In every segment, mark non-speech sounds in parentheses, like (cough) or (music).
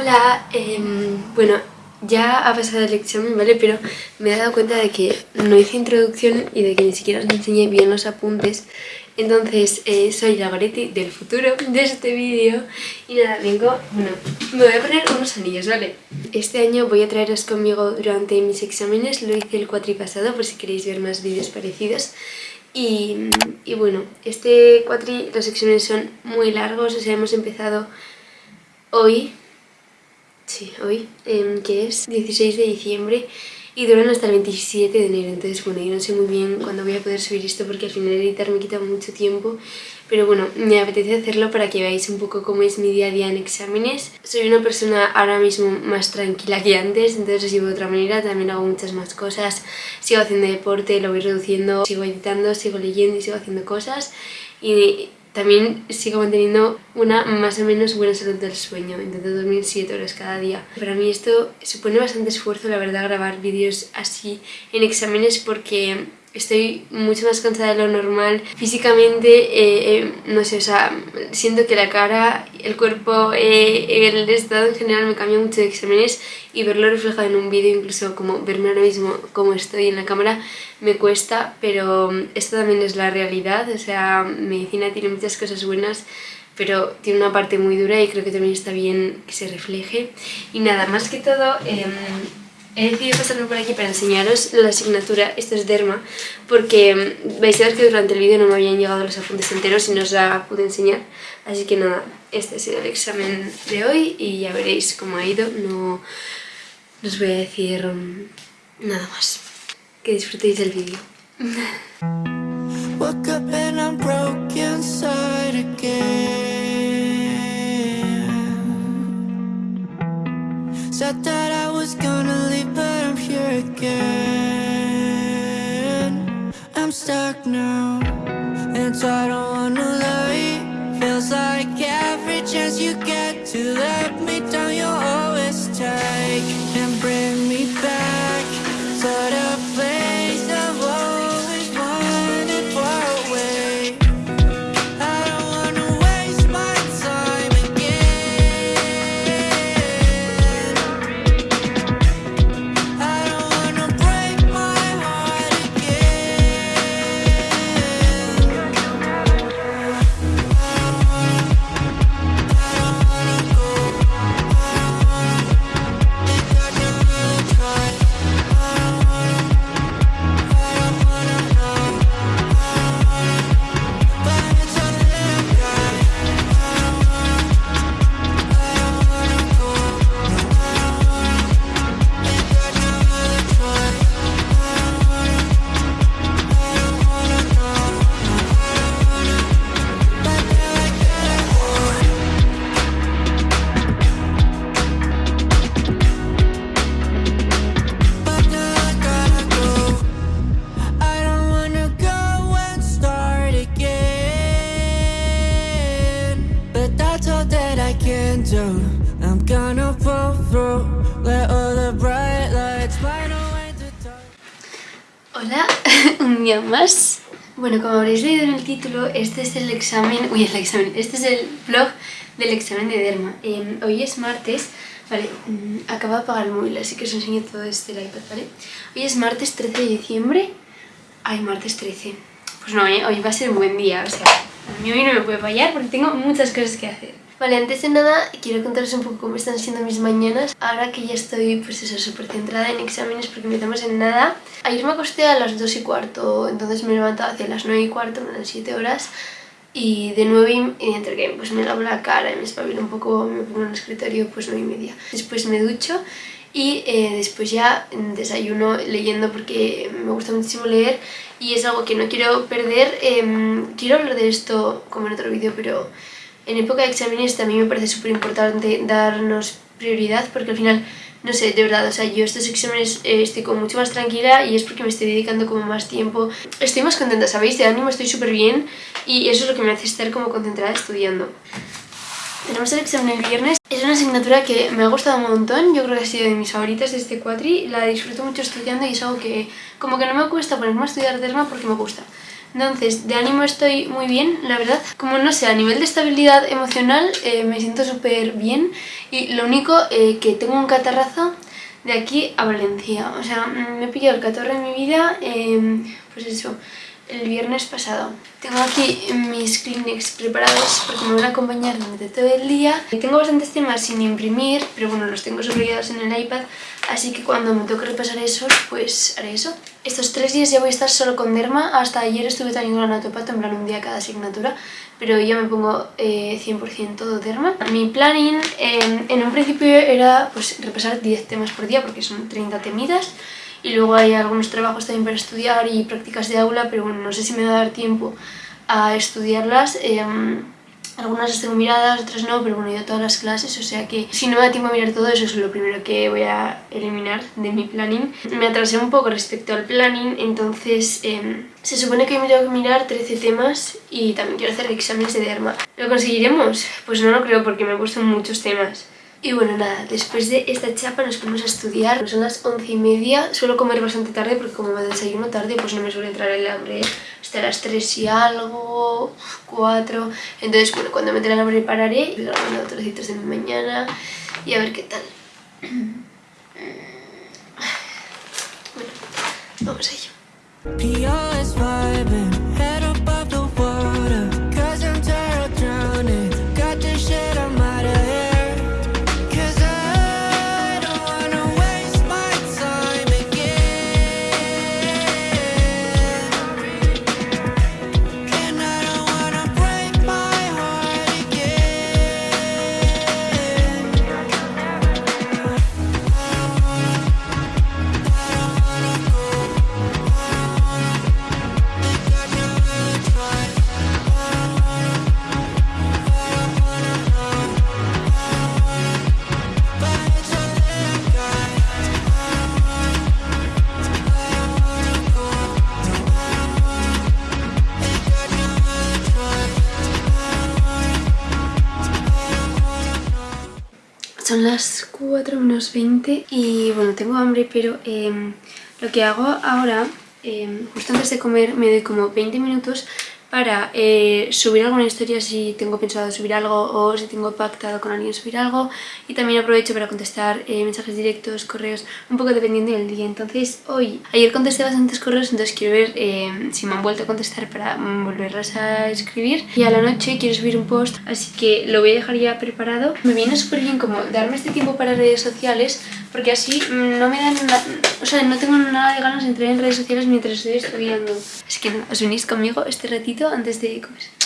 Hola, em, bueno, ya ha pasado el examen, ¿vale? Pero me he dado cuenta de que no hice introducción y de que ni siquiera os enseñé bien los apuntes. Entonces, eh, soy la Goretti del futuro de este vídeo y nada, vengo, bueno, me voy a poner unos anillos, ¿vale? Este año voy a traeros conmigo durante mis exámenes, lo hice el cuatri pasado por si queréis ver más vídeos parecidos. Y, y bueno, este cuatri, los exámenes son muy largos, o sea, hemos empezado hoy, sí, hoy, em, que es 16 de diciembre y duran hasta el 27 de enero, entonces bueno, yo no sé muy bien cuándo voy a poder subir esto porque al final editar me quita mucho tiempo, pero bueno, me apetece hacerlo para que veáis un poco cómo es mi día a día en exámenes. Soy una persona ahora mismo más tranquila que antes, entonces lo sigo de otra manera, también hago muchas más cosas, sigo haciendo deporte, lo voy reduciendo, sigo editando, sigo leyendo y sigo haciendo cosas. Y también sigo manteniendo una más o menos buena salud del sueño, intento dormir 7 horas cada día. Para mí esto supone bastante esfuerzo, la verdad, grabar vídeos así en exámenes porque estoy mucho más cansada de lo normal. Físicamente, eh, eh, no sé, o sea, siento que la cara, el cuerpo, eh, el estado en general me cambia mucho de exámenes y verlo reflejado en un vídeo, incluso como verme ahora mismo como estoy en la cámara, me cuesta, pero esto también es la realidad, o sea, medicina tiene muchas cosas buenas, pero tiene una parte muy dura y creo que también está bien que se refleje. Y nada, más que todo... Em, He decidido pasarme por aquí para enseñaros la asignatura, esto es Derma, porque mm, vais a ver que durante el vídeo no me habían llegado los apuntes enteros y no os la pude enseñar. Así que nada, este ha sido el examen de hoy y ya veréis cómo ha ido. No, os voy a decir mm, nada más. Que disfrutéis del vídeo. (laughs) Said that I was gonna leave but I'm here again. I'm stuck now and so I don't wanna lie. Feels like every chance you get to let me down you always take más Bueno, como habréis leído en el título, este es el examen... Uy, el examen, este es el vlog del examen de Derma Em, Hoy es martes Vale, mm, acabo de apagar el móvil, así que os enseño todo desde el iPad, ¿vale? Hoy es martes 13 de diciembre Ay, martes 13. Pues no, ¿eh? hoy va a ser un buen día, o sea, a mí hoy no me puede fallar porque tengo muchas cosas que hacer. Vale, antes de nada quiero contaros un poco cómo están siendo mis mañanas Ahora que ya estoy, pues eso, súper centrada en exámenes porque empezamos en nada Ayer me acosté a las 2 y cuarto, entonces me he levantado hacia las 9 y cuarto, dan 7 horas y de 9 y entre que pues me lavo la cara y me espabilo un poco, me pongo en el escritorio, pues 9 y media. Después me ducho y eh, después ya desayuno leyendo porque me gusta muchísimo leer y es algo que no quiero perder. Em, quiero hablar de esto como en otro vídeo, pero en época de exámenes también me parece súper importante darnos prioridad porque al final, no sé, de verdad, o sea, yo estos exámenes eh, estoy como mucho más tranquila y es porque me estoy dedicando como más tiempo. Estoy más contenta, ¿sabéis? De ánimo estoy súper bien y eso es lo que me hace estar como concentrada estudiando. Tenemos el examen el viernes. Es una asignatura que me ha gustado un montón. Yo creo que ha sido de mis favoritas de este cuatri. La disfruto mucho estudiando y es algo que como que no me cuesta ponerme a estudiar derma porque me gusta. Entonces, de ánimo estoy muy bien, la verdad. Como no sé, a nivel de estabilidad emocional eh, me siento súper bien y lo único eh, que tengo un catarrazo de aquí a Valencia. O sea, me he pillado el catarro en mi vida, em, pues eso, el viernes pasado. Tengo aquí mis Kleenex preparados porque me van a acompañar durante todo el día. Tengo bastantes temas sin imprimir, pero bueno, los tengo subrayados en el iPad, así que cuando me toque repasar esos, pues haré eso. Estos tres días ya voy a estar solo con Derma, hasta ayer estuve teniendo la natopato, en plan un día cada asignatura, pero ya me pongo 100% eh, todo Derma. Mi planning em, en un principio era pues repasar 10 temas por día porque son 30 temidas, y luego hay algunos trabajos también para estudiar y prácticas de aula, pero bueno, no sé si me va a dar tiempo a estudiarlas. Em, algunas las tengo miradas, otras no, pero bueno, he ido a todas las clases, o sea que si no me da tiempo a mirar todo eso es lo primero que voy a eliminar de mi planning. Me atrasé un poco respecto al planning, entonces em, se supone que me tengo que mirar 13 temas y también quiero hacer exámenes de derma. ¿Lo conseguiremos? Pues no lo creo porque me he puesto muchos temas. Y bueno, nada, después de esta chapa nos ponemos a estudiar. Son las once y media, suelo comer bastante tarde porque como me desayuno tarde pues no me suele entrar el hambre hasta las 3 y algo, 4. Entonces, bueno, cuando me entre hambre pararé, voy grabando trocitos de mi mañana y a ver qué tal. Bueno, vamos a ello. Son las 4 menos 20 y bueno, tengo hambre, pero em, lo que hago ahora, em, justo antes de comer, me doy como 20 minutos para eh, subir alguna historia si tengo pensado subir algo o si tengo pactado con alguien subir algo y también aprovecho para contestar eh, mensajes directos, correos, un poco dependiendo del día. Entonces hoy, ayer contesté bastantes correos, entonces quiero ver eh, si me han vuelto a contestar para volverlas a escribir y a la noche quiero subir un post, así que lo voy a dejar ya preparado. Me viene súper bien como darme este tiempo para redes sociales porque así mm, no me dan nada, o sea, no tengo nada de ganas de entrar en redes sociales mientras estoy estudiando. Así que nada, os unís conmigo este ratito antes de comer.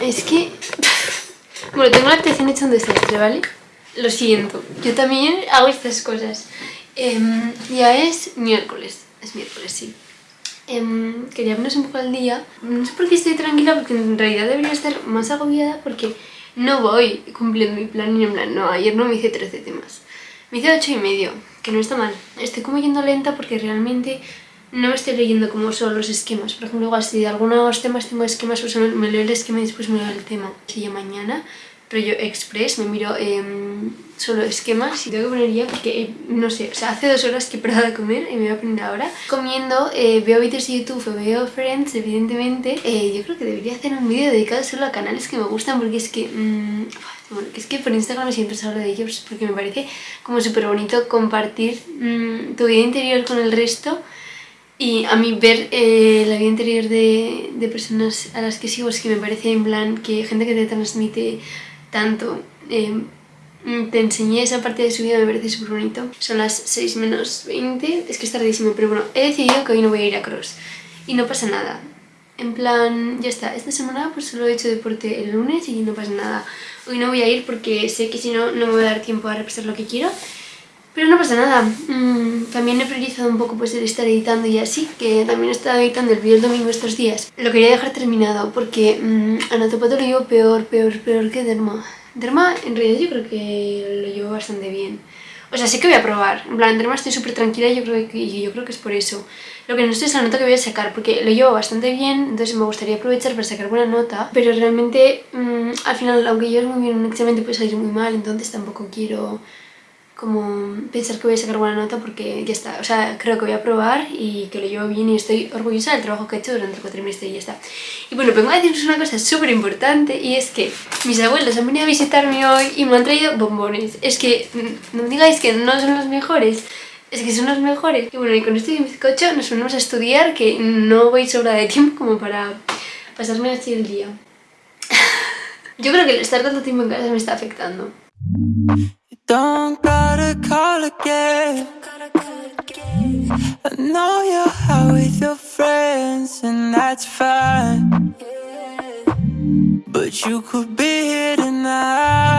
Es que... (laughs) Bueno, tengo la atención hecha un desastre, ¿vale? Lo siento, yo también hago estas cosas. Em, ya es miércoles, es miércoles, sí. Em, quería ponerse un poco al día. No sé por qué estoy tranquila, porque en realidad debería estar más agobiada porque no voy cumpliendo mi plan y en plan, no, ayer no me hice 13 temas. Me hice 8 y medio, que no está mal. Estoy como yendo lenta porque realmente no me estoy leyendo como son los esquemas. Por ejemplo, igual si de algunos temas tengo esquemas, pues me leo el esquema y después me leo el tema. Ya mañana, pero yo express, me miro em, solo esquemas y tengo que poner ya porque, eh, no sé, o sea, hace dos horas que he parado de comer y me voy a poner ahora. Comiendo, eh, veo vídeos de YouTube, veo Friends, evidentemente. Eh, yo creo que debería hacer un vídeo dedicado solo a canales que me gustan porque es que... Mm, (sighs) bueno, es que por Instagram siempre se habla de ellos porque me parece como súper bonito compartir mm, tu vida interior con el resto y a mí ver eh, la vida interior de, de, personas a las que sigo es que me parece en plan que gente que te transmite tanto eh, te enseñé esa parte de su vida, me parece súper bonito. Son las 6 menos 20, es que es tardísimo, pero bueno, he decidido que hoy no voy a ir a cross y no pasa nada. En plan, ya está, esta semana pues solo he hecho deporte el lunes y no pasa nada. Hoy no voy a ir porque sé que si no, no me va a dar tiempo a repasar lo que quiero. Pero no pasa nada, mm, también he priorizado un poco pues el estar editando y así, que también he estado editando el vídeo el domingo estos días. Lo quería dejar terminado porque mmm, anatopato lo llevo peor, peor, peor que derma. Derma en realidad yo creo que lo llevo bastante bien. O sea, sé que voy a probar. En plan, Derma estoy súper tranquila y yo creo, que, yo creo que es por eso. Lo que no sé es la nota que voy a sacar, porque lo llevo bastante bien, entonces me gustaría aprovechar para sacar buena nota. Pero realmente, mmm, al final, aunque yo es muy bien un examen, te puede salir muy mal, entonces tampoco quiero como pensar que voy a sacar buena nota porque ya está, o sea, creo que voy a probar y que lo llevo bien y estoy orgullosa del trabajo que he hecho durante el cuatrimestre y ya está. Y bueno, vengo a deciros una cosa súper importante y es que mis abuelos han venido a visitarme hoy y me han traído bombones. Es que mm, no me digáis que no son los mejores, es que son los mejores. Y bueno, y con esto y bizcocho nos ponemos a estudiar que no voy sobra de tiempo como para pasarme así el día. (laughs) Yo creo que el estar tanto tiempo en casa me está afectando. Don't gotta call again. I know you're out with your friends, and that's fine. But you could be here tonight.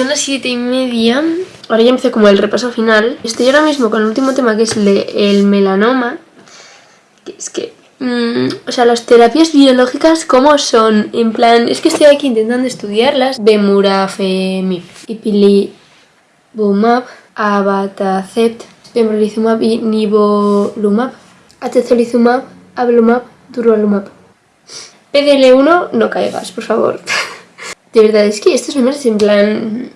Son las siete y media. Ahora ya empiezo como el repaso final. Estoy ahora mismo con el último tema que es el, el melanoma. Que es que... Mm, o sea, las terapias biológicas, ¿cómo son? En plan, es que estoy aquí intentando estudiarlas. Bemurafemib, Ipilibumab, Abatacept, Pembrolizumab y Nivolumab. Atezolizumab, Ablumab, Durvalumab. PDL1, no caigas, por favor. (laughs) De verdad, es que estos números en plan...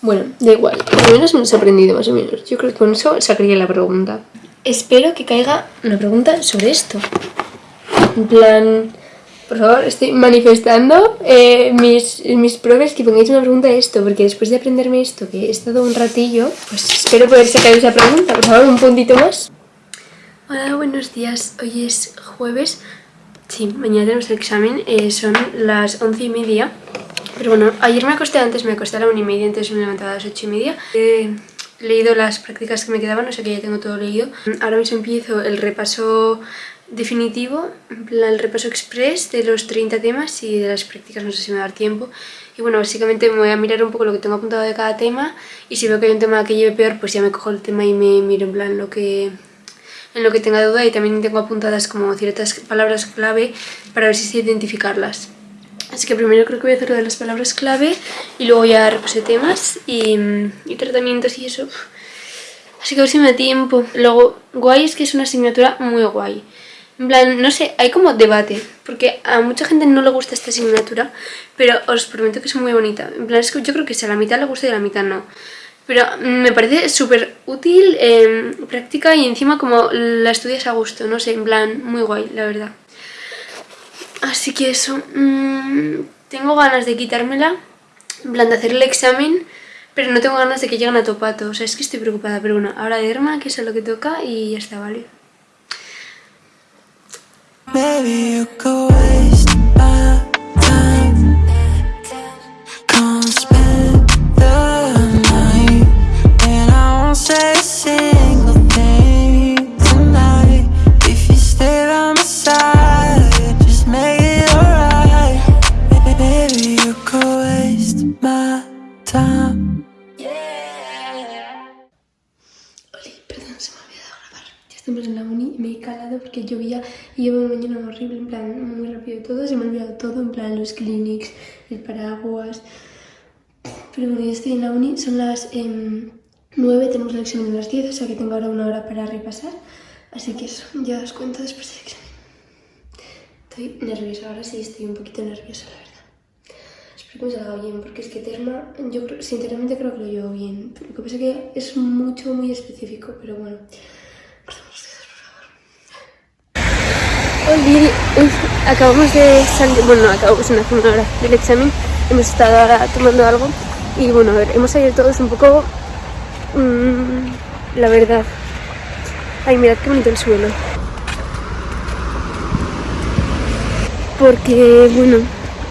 Bueno, da igual. Al menos me he sorprendido más o menos. Yo creo que con eso sacaría la pregunta. Espero que caiga una pregunta sobre esto. En plan... Por favor, estoy manifestando eh, mis, mis profes que pongáis una pregunta a esto, porque después de aprenderme esto, que he estado un ratillo, pues espero poder sacar esa pregunta. Por favor, un puntito más. Hola, buenos días. Hoy es jueves. Sí, mañana tenemos el examen. Eh, son las once y media. Pero bueno, ayer me acosté antes, me acosté a la una y media, entonces me levantaba a las ocho y media. He leído las prácticas que me quedaban, o sea que ya tengo todo leído. Ahora mismo empiezo el repaso definitivo, el repaso express de los 30 temas y de las prácticas, no sé si me va a dar tiempo. Y bueno, básicamente me voy a mirar un poco lo que tengo apuntado de cada tema y si veo que hay un tema que lleve peor, pues ya me cojo el tema y me miro en plan lo que en lo que tenga duda y también tengo apuntadas como ciertas palabras clave para ver si sé identificarlas. Así que primero creo que voy a hacer lo de las palabras clave y luego ya repasé temas y, y tratamientos y eso. Así que a ver si me da tiempo. Luego, guay es que es una asignatura muy guay. En plan, no sé, hay como debate, porque a mucha gente no le gusta esta asignatura, pero os prometo que es muy bonita. En plan, es que yo creo que si a la mitad le gusta y a la mitad no. Pero me parece súper útil, eh, práctica y encima como la estudias a gusto, no sé, en plan, muy guay, la verdad. Así que eso, mmm, tengo ganas de quitármela, en plan de hacer el examen, pero no tengo ganas de que lleguen a topato, o sea, es que estoy preocupada, pero bueno, ahora de Derma, que es lo que toca y ya está, ¿vale? Estamos en la uni me he calado porque llovía y llevo una mañana horrible, en plan, muy rápido todo, se me ha olvidado todo, en plan, los clinics, el paraguas... Pero bueno, ya estoy en la uni, son las eh, 9, tenemos el examen a las 10, o sea que tengo ahora una hora para repasar. Así que eso, ya os cuento después del examen. Estoy nerviosa, ahora sí estoy un poquito nerviosa, la verdad. Espero que me salga bien, porque es que Terma, yo sinceramente creo que lo llevo bien. Lo que pasa es que es mucho, muy específico, pero bueno. Oli, uy, acabamos de salir, bueno, acabamos en hace una hora del examen, hemos estado ahora tomando algo y bueno, a ver, hemos salido todos un poco, mmm, la verdad. Ay, mirad qué bonito el suelo. Porque, bueno,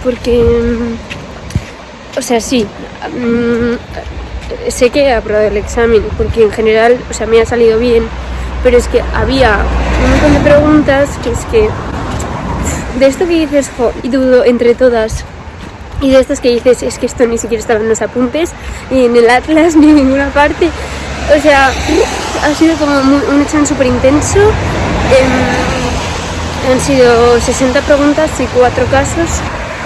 porque, mm, o sea, sí, mm, sé que he aprobado el examen, porque en general, o sea, me ha salido bien, pero es que había un montón de preguntas que es que de esto que dices, jo, y dudo entre todas, y de estas que dices, es que esto ni siquiera estaba en los apuntes, ni en el atlas, (laughs) ni en ninguna parte. O sea, ha sido como un examen súper intenso. Em, han sido 60 preguntas y 4 casos.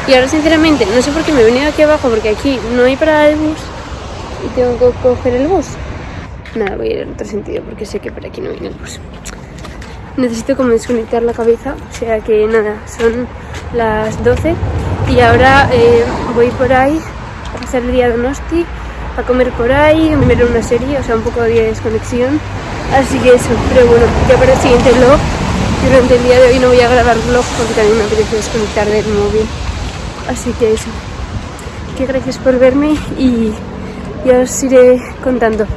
Y ahora, sinceramente, no sé por qué me he venido aquí abajo, porque aquí no hay parada de bus y tengo que coger el bus. Nada, voy a ir en otro sentido porque sé que por aquí no viene el. Necesito como desconectar la cabeza, o sea que nada, son las 12 y ahora eh, voy por ahí a pasar el día de Donosti, a comer por ahí, a ver una serie, o sea, un poco de desconexión. Así que eso, pero bueno, ya para el siguiente vlog, durante el día de hoy no voy a grabar vlog porque también me apetece desconectar del móvil. Así que eso, que gracias por verme y ya os iré contando.